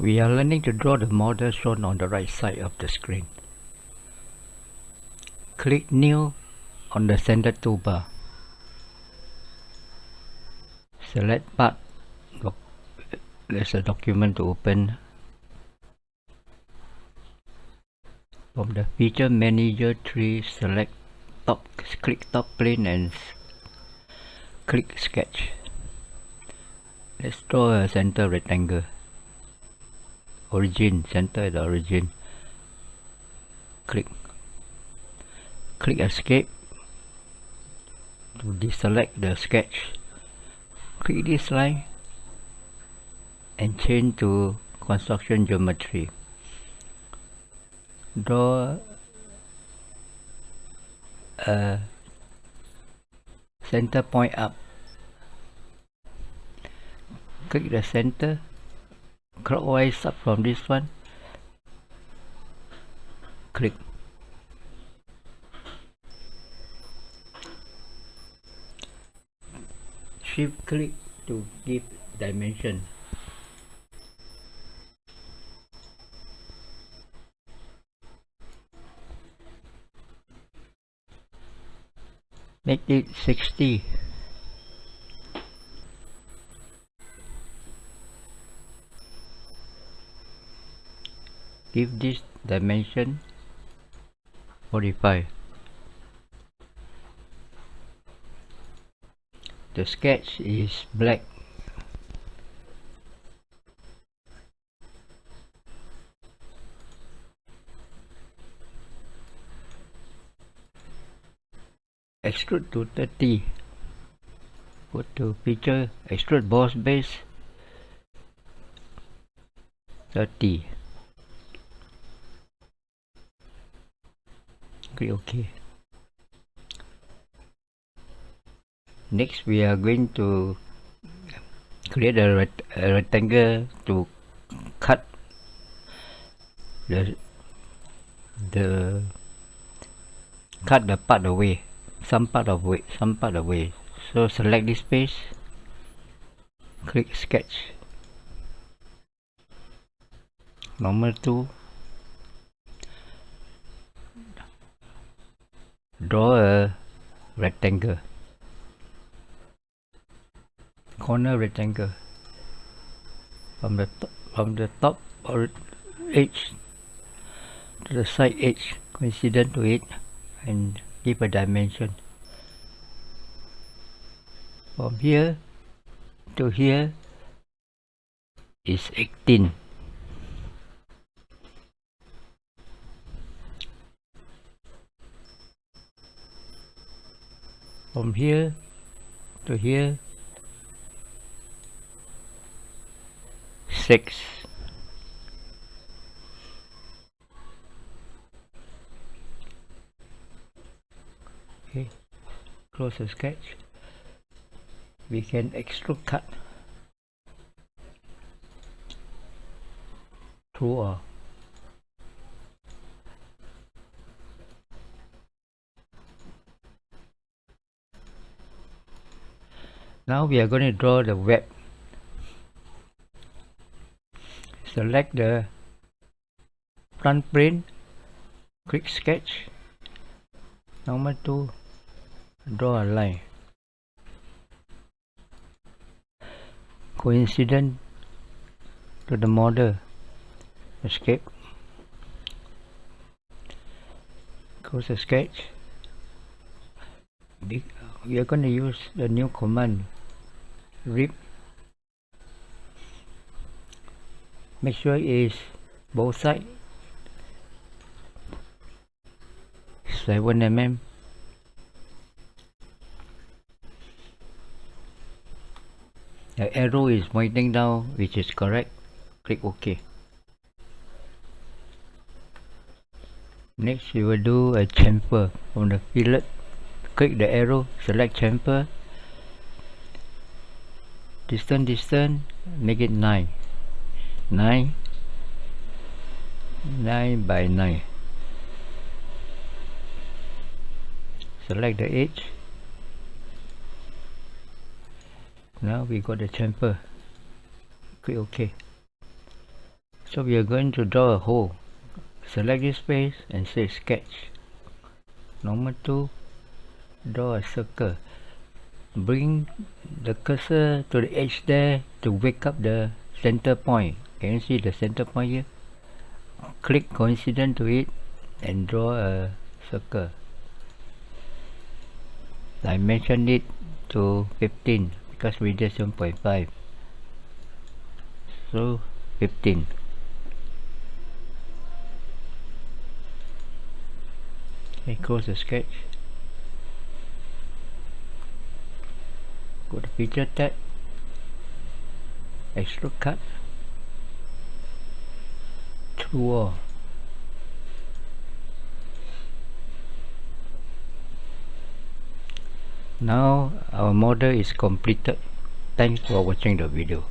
We are learning to draw the model shown on the right side of the screen. Click New on the center toolbar. Select part. There's a document to open. From the Feature Manager tree, select top, click top plane and click Sketch. Let's draw a center rectangle origin center the origin. Click. Click escape. To deselect the sketch. Click this line. And change to construction geometry. Draw a center point up. Click the center clockwise up from this one. Click. Shift click to give dimension. Make it 60 give this dimension 45 the sketch is black. Extrude to 30 go to feature extrude boss base 30 click OK. Next we are going to create a, a rectangle to cut the the cut the part away some part of way some part away. So select this space click sketch. Normal tool draw a rectangle. Corner rectangle. From the from the top or edge to the side edge coincident to it and give a dimension. From here to here is 18 from here to here. Six. Okay. Close the sketch. We can extrude cut. Through a now we are going to draw the web. Select the front plane quick sketch. Number 2 draw a line. Coincident to the model escape. Close the sketch. We are going to use the new command rib make sure it is both sides 7 mm the arrow is pointing down which is correct. Click ok. Next we will do a chamfer. From the fillet click the arrow select chamfer distance distance make it 9 9 9 by 9 select the edge now we got the chamfer click ok. So we are going to draw a hole. Select this space and say sketch. Number 2 draw a circle bring the cursor to the edge there to wake up the center point. Can you see the center point here? Click coincident to it and draw a circle. Dimension it to 15 because radius 1.5 so 15 okay close the sketch go to feature tab extrude cut all now our model is completed. Thanks for watching the video